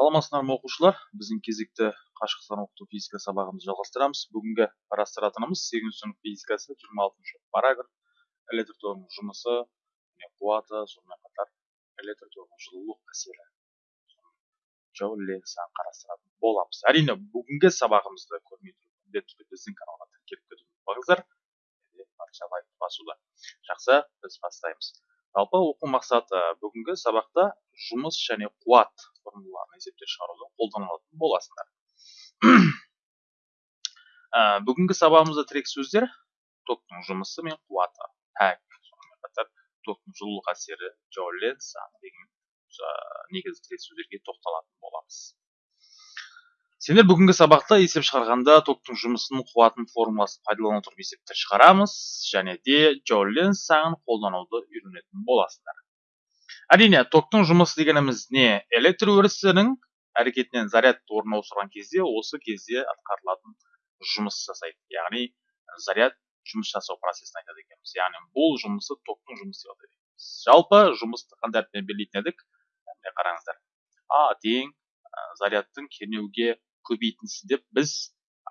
саламатсыздар ма оқушылар? Біздің кезекті қашықтықтан оқыту физика сабағымызды жалғастырамыз. Бүгінгі қарастыратынымыз сегізінші сынып физикасы жиырма алтыншы параграф. Электр тогының жұмысы және қуаты сонымен қатар электр тогының жылулық әсері. Санын қарастыратын боламыз. Әрине бүгінгі сабағымызды көрмей тұрып міндетті түрде біздің каналға тіркеліп кетуді ұмытпаңыздар. Басуды жақсы біз бастаймыз. Жалпы оқу мақсаты бүгінгі сабақта жұмыс және қуат формулаларын есептеп шығаруда қолданылатын боласыңдар ә, бүгінгі сабағымызда тірек сөздер токтың жұмысы мен қуаты. Пәк сонымен қатар токтың жылулық әсері джоулен саны деген негізгі тірек сөздерге тоқталатын боламыз. Сендер бүгінгі сабақта есеп шығарғанда токтың жұмысының қуатын формуласын пайдалана отырып есепті шығарамыз және де джоулен қолдануды үйренетін боласыңдар әрине токтың жұмысы дегеніміз не? Электр өрісінің әрекетінен заряд орын ауыстырған кезде осы кезде атқарылатын жұмыс жасайды. Яғни заряд жұмыс жасау процесін айтады екенбіз. Яғни бұл жұмысы токтың жұмысы деп атайды жалпы жұмысты қандай әріппен белгілейтін едік? Қараңыздар. А тең зарядтың кернеуге көбейтінсіз деп біз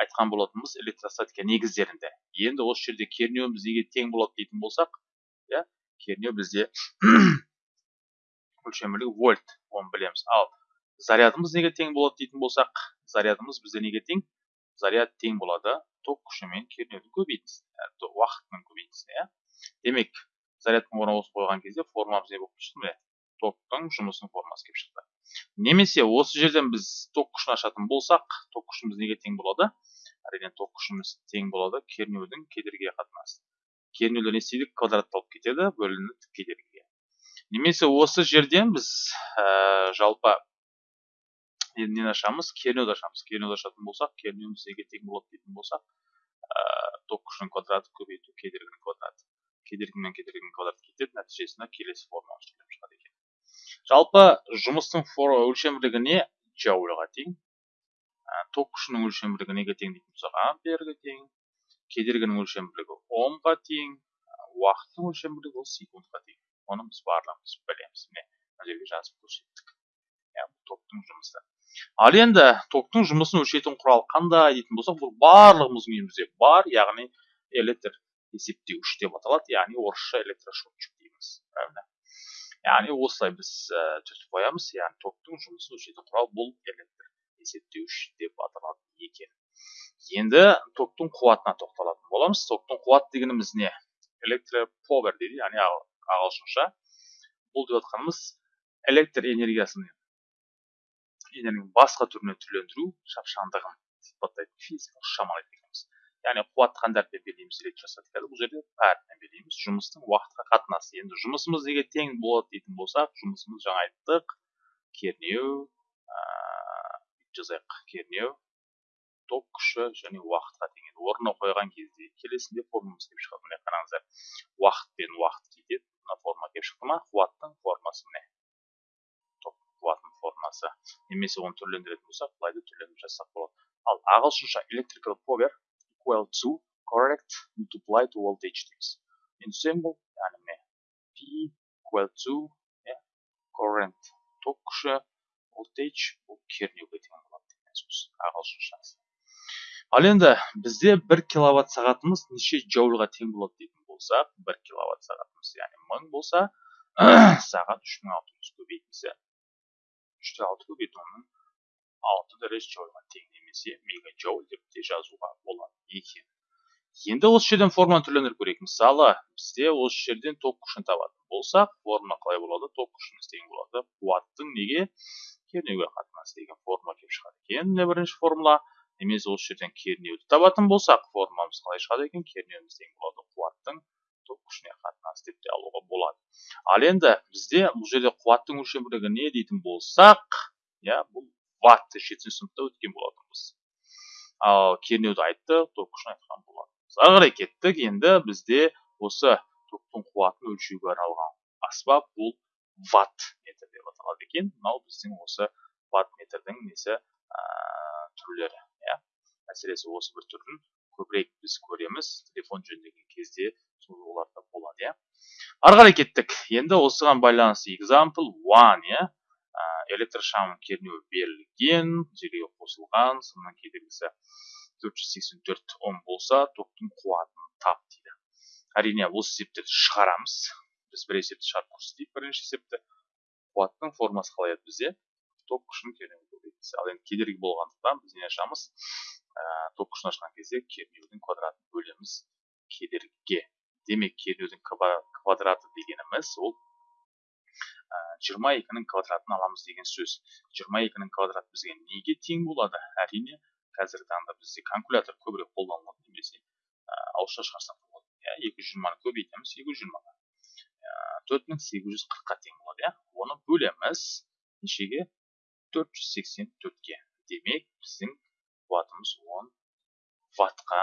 айтқан болатынбыз электростатика негіздерінде. Енді осы жерде кернеуіміз неге тең болады дейтін болсақ иә кернеу бізде өлшем вольт оны білеміз. Ал зарядымыз неге тең болады дейтін болсақ зарядымыз бізде неге тең? Заряд тең болады ток күші мен кернеудің көбейтіндісіне уақытының көбейтіндісіне иә. Демек зарядтың орнына осы қойған кезде формамыз не болып шықты міне. Токтың жұмысының формасы келіп шықты. Немесе осы жерден біз ток күшін ашатын болсақ ток күшіміз неге тең болады? Әрине ток күшіміз тең болады кернеудің кедергіге қатынасы. Кернеулер не істейді квадратталып кетеді бөлінеді кедергіге немесе осы жерден біз ә, жалпы нені ашамыз? Кернеуді ашамыз. Кернеуді ашатын болсақ кернеуіміз неге тең болады дейтін болсақ ә, ток күшінің квадраты көбейту кедергінің квадраты кедергі мен кедергінің квадраты кетеді нәтижесінде келесі форма шығады екен. Жалпы жұмыстың өлшемділігі не джоульға тең ток күшінің өлшемділігі неге тең дейтін болсақ амперге тең кедергінің өлшемділігі омға тең уақыттың өлшемділігі ол секундқа тең. Оны біз барлығымыз білеміз міне мына жерге жазып көрсеттік иә токтың жұмысы ал енді токтың жұмысын өлшейтін құрал қандай дейтін болсақ бұл барлығымыздың үйімізде бар яғни электр есептеуіш деп аталады яғни орысша электрошотчик дейміз. Правильно яғни осылай біз ә, түртіп қоямыз яғни токтың жұмысын өлшейтін құрал бұл электр есептеуіш деп аталады екен. Енді токтың қуатына тоқталатын боламыз. Токтың қуат дегеніміз не? Электроповер дейді яғни ағылшынша бұл деп жатқанымыз электр энергиясын энергияның басқа түріне түрлендіру шапшаңдығын сипаттайтын физикалық шама яғни қуатты қандай әріппен белгілейміз электростатикада бұл жерде әріппен белгілейміз. Жұмыстың уақытқа қатынасы. Енді жұмысымыз неге тең болады дейтін болсақ жұмысымыз жаңа айттық. Кернеу жазайық. Кернеу ток күші және уақытқа тең орнына қойған кезде келесінде формамыз келіп шығады. Міне қараңыздар. Уақыт пен уақыт кетеді мына форма келіп шықты ма? Қуаттың формасы міне қуаттың формасы. Немесе оны түрлендіретін болсақ былай да түрлендіріп жазсақ болады. Ал ағылшынша electrical power equal to correct multiply to voltage дейміз. Енді symbol яғни міне p equal to current ток күші voltage бұл кернеуге тең болады деген сөз ағылшыншасы ал енді бізде бір киловатт сағатымыз неше джоульға тең болады дейтін болсақ бір киловатт сағатымыз яғни мың болса сағат үш мың алты жүз көбейтілсе үште алты көбейту алты тең немесе мегаджоуль деп те жазуға болады. Екен. Енді осы жерден форманы түрлендіріп көрейік. Мысалы бізде осы жерден ток күшін табатын болсақ формула қалай болады? Ток күшіміз тең болады. Қуаттың неге? Кернеуге қатынасы деген формула келіп шығады екен. Міне бірінші формула. Немесе осы жерден кернеуді табатын болсақ формуламыз қалай шығады екен кернеуіміз тең болады қуаттың ток күшіне қатынасы деп те алуға болады ал енді бізде бұл жерде қуаттың өлшем не дейтін болсақ иә бұл ватт жетінші сыныпта өткен болатынбыз ал кернеуді айтты ток күшін айтқан болатынбыз ары қарай кеттік енді бізде осы токтың қуатын өлшеуге арналған аспап бұл ватт метр деп аталады екен мынау біздің осы ватт метрдің несі ә, түрлері әсіресе осы бір түрін көбірек біз көреміз. Телефон жөндеген кезде оларда болады иә. Ары қарай кеттік. Енді осыған байланысты example one иә. Электр шамның кернеуі берілген желіге қосылған сонымен кедергісі 484 ом болса токтың қуатын тап дейді. Әрине осы есептерді шығарамыз. Біз бір есепті шығарып көрсетейік бірінші есепті. Қуаттың формасы қалай еді бізде? Ток күшін кернеу ал енді кедергі болғандықтан біз не ашамыз? Ә, күшін ашқан кезде кернеудің квадратын бөлеміз кедергіге демек кернеудің квадраты дегеніміз ол жиырма екінің квадратын аламыз деген сөз. Жиырма екінің квадраты бізге неге тең болады? Әрине қазіргі таңда бізде калькулятор көбірек қолданылады немесе ауызша шығарсақ болады. Иә екі жүз жиырманы көбейтеміз екі жүз жиырмаға. Төрт мың сегіз жүз қырыққа тең болады иә. Оны бөлеміз нешеге? Төрт жүз сексен төртке демек біздің қуатымыз он ваттқа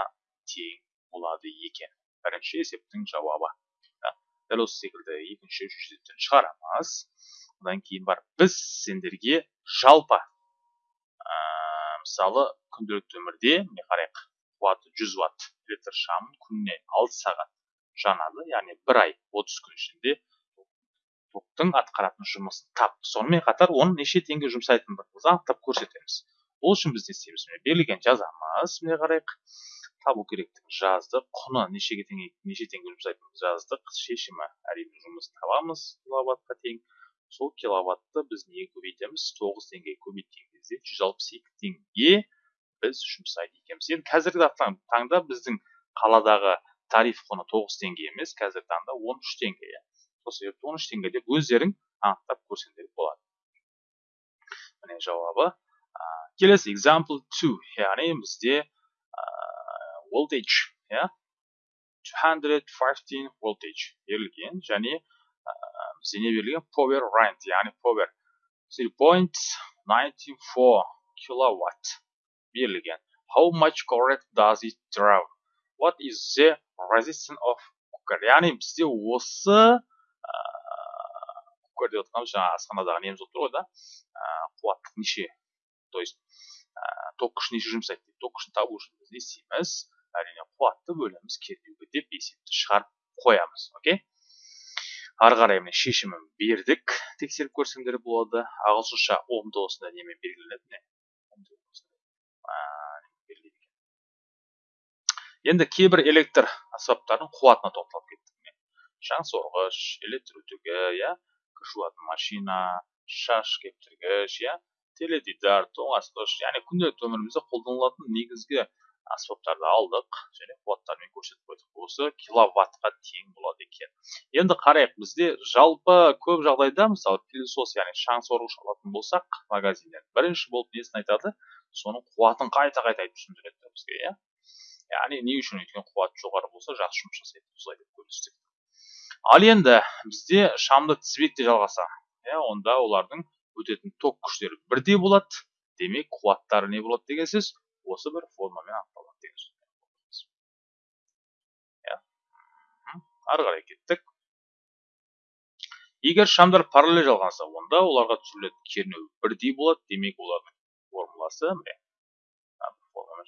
тең болады екен бірінші есептің жауабы дәл осы секілді екінші есептен шығарамыз одан кейін барып біз сендерге жалпы ә, мысалы күнделікті өмірде міне қарайық қуаты 100 ватт электр шамын күніне 6 сағат жанады яғни бір ай 30 күн ішінде токтың атқаратын жұмысын тап. Сонымен қатар оны неше теңге жұмсайтындығымызды анықтап көрсетеміз. Ол үшін біз не істейміз. міне берілген жазамыз. міне қарайық. Табу керектігін жаздық. құны нешеге тең неше теңге жұмсайтынын жаздық. Шешімі әрине жұмыс табамыз. киловаттқа тең. Сол киловатты біз неге көбейтеміз? тоғыз теңгеге көбейткен кезде жүз алпыс екі теңге біз жұмсайды екенбіз. енді қазіргі таңда біздің қаладағы тариф құны тоғыз теңге емес. қазіргі таңда он үш теңге. Иә сол себепті он үш теңге деп өздерің анықтап көрсеңдер болады міне жауабы келесі example 2 яғни бізде voltage иә 215 voltage берілген және бізде не берілген power rent яғни power. 3.94 kilowatt берілген how much current does it draw what is the resistance of cooker яғни бізде осы кукер деп отырғанымыз жаңағы асханадағы неміз болып тұр ғой да қуаттық неше то есть ток күшін неше жұмсайды ток күшін табу үшін біз не істейміз әрине қуатты бөлеміз кернеуге деп есепті шығарып қоямыз окей ары қарай міне шешімін бердік тексеріп көрсеңдер болады ағылшынша омды осындай немен белгіленеді енді кейбір электр аспаптардың қуатына тоқталып кеттік сорғыш электр үтігі иә жуатын машина шаш кептіргіш иә теледидар тоңазытқыш яғни күнделікті өмірімізде қолданылатын негізгі аспаптарды алдық және қуаттармен көрсетіп қойдық осы киловаттқа тең болады екен енді қарайық бізде жалпы көп жағдайда мысалы пылесос яғни шаң сорғыш алатын болсақ магазиннен бірінші болып несін айтады соның қуатын қайта қайта айтып түсіндіреді бізге иә яғни не үшін өйткені қуаты жоғары болса жақсы жұмыс жасайды осылай деп ал енді бізде шамды тізбекте жалғаса иә онда олардың өтетін ток күштері бірдей болады. Демек қуаттары не болады деген сөз осы бір формамен анықталады деген сөз. Иә. Ары қарай кеттік. Егер шамдар параллель жалғанса онда оларға түсірілетін кернеу бірдей болады демек олардың формуласы міне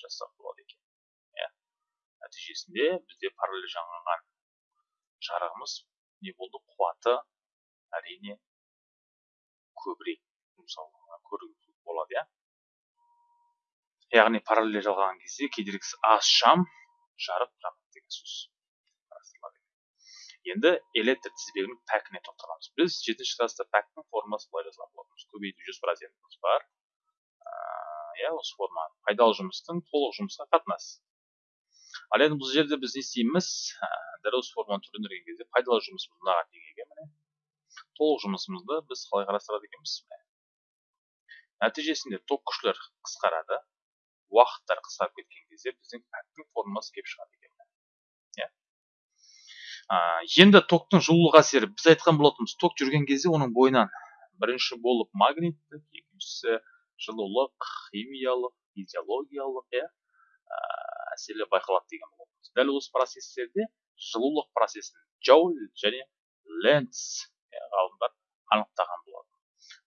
жазсақ болады екен. Иә. Нәтижесінде бізде параллель жанған жарығымыз не болды қуаты әрине көбірек мысалы болады иә яғни параллель жалғаған кезде кедергісі аз шам жарық жанады деген сөз енді электр тізбегінің пәкіне тоқталамыз біз жетінші класста пәктің формасын былай жазған болатынбыз көбейту жүз процентіміз бар иә осы форма пайдалы жұмыстың толық жұмысқа қатынасы ал енді бұл жерде біз не істейміз? Дәл осы форманы түрлендірген кезде пайдалы жұмысымыз мынаған екен міне толық жұмысымызды біз қалай қарастырады екенбіз нәтижесінде ток күштер қысқарады уақыттар қысқарып кеткен кезде біздің пәктің формасы келіп шығады екен иә. Енді токтың жылулық әсері біз айтқан болатынбыз ток жүрген кезде оның бойынан бірінші болып магниттік екіншісі жылулық химиялық физиологиялық иә. Әсерлер байқалады деген болатынбыз дәл осы процестерде жылулық процесін джоуль және ленц ғалымдар анықтаған болатын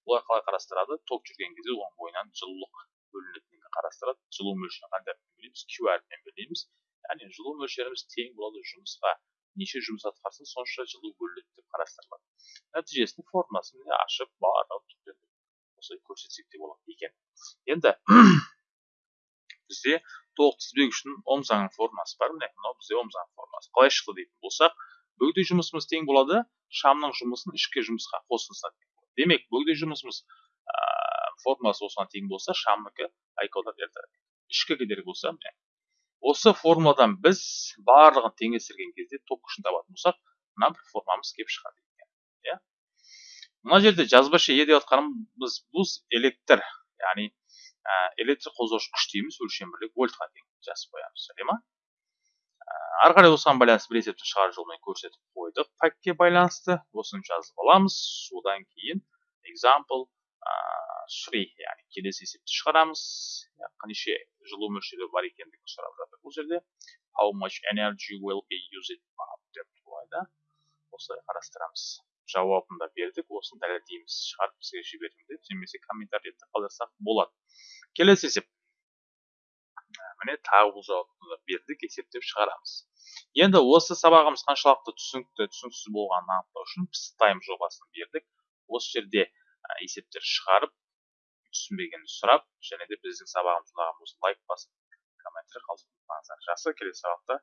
олар қалай қарастырады? Ток жүрген кезде оның бойынан жылулық бөлінетінін қарастырады. Жылу мөлшерін қандай әріппен белгілейміз q әріпімен белгілейміз яғни жылу мөлшеріміз тең болады жұмысқа. Неше жұмыс атқарса сонша жылу бөлінеді деп қарастырылады. Нәтижесінде формасын ашып барлығын осылай көрсетсек те болады екен. Енді бізде толық тізбек үшін ом заңының формасы бар. Міне мынау бізде ом заңының формасы. Қалай шықты дейтін болсақ бөгде жұмысымыз тең болады шамның жұмысын ішкі жұмысқа қосылса демек бөгде жұмысымыз ә, формуласы осыған тең болса шамныкі айкода дельта ішкі кедергі болса міне осы формуладан біз барлығын теңестірген кезде ток күшін табатын болсақ мына бір формамыз келіп шығады иә. Мына жерде жазбаша е деп жатқанымыз бұл электр яғни ә, электр қозғаушы күш дейміз өлшем бірлігі вольтқа тең жазып қоямыз сәле ма ә, ары қарай осыған байланысты бір есептің шығару жолымен көрсетіп қойдық пәкке байланысты осыны жазып аламыз одан кейін example free яғни келесі есепті шығарамыз. Неше жылу мөлшері бар екендігін сұрап жатыр бұл жерде. How much energy will be used? Деп осылай қарастырамыз. Жауабын да бердік. Осыны дәлелдейміз шығарып бізге жібердім деп. Немесе комментарийде қалдырсақ болады. Келесі есеп. Міне тағы бұл жауапты бердік. Есептеп шығарамыз. Енді осы сабағымыз қаншалықты түсінікті түсініксіз болғанын анықтау үшін тайм жобасын бердік. Осы жерде есептер шығарып түсінбегенді сұрап және де біздің сабағымызды ұнаған болса лайк басып комментарий қалдырыңыздар жақсы келесі сабақта